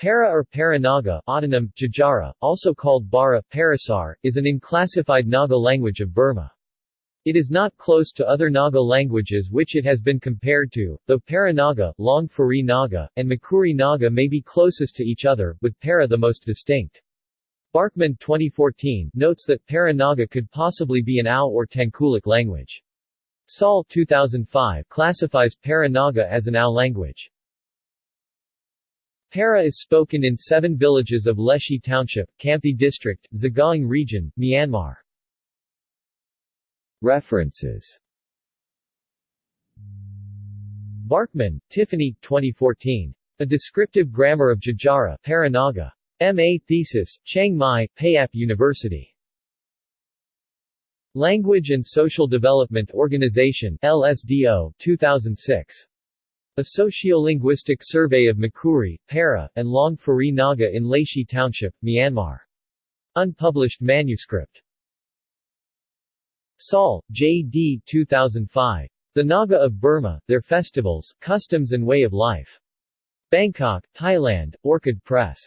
Para or Paranaga autonym, Jajara, also called Bara, Parasar, is an unclassified Naga language of Burma. It is not close to other Naga languages which it has been compared to, though Paranaga, Long Phuri Naga, and Makury Naga may be closest to each other, with Para the most distinct. Barkman 2014 notes that Paranaga could possibly be an Ao or Tangkhulic language. Saul 2005 classifies Paranaga as an Ao language. Para is spoken in seven villages of Leshi Township, Hkamti District, Sagaing Region, Myanmar. References Barkman, Tiffany, 2014. A Descriptive Grammar of Jajara Paranaga. M.A. Thesis, Chiang Mai, Payap University. Language and Social Development Organization LSDO, 2006. A sociolinguistic survey of Makury, Para, and Long Phuri Naga in Laishi Township, Myanmar. Unpublished manuscript. Saul, J. D. 2005. The Naga of Burma, Their Festivals, Customs and Way of Life. Bangkok, Thailand, Orchid Press.